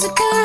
musical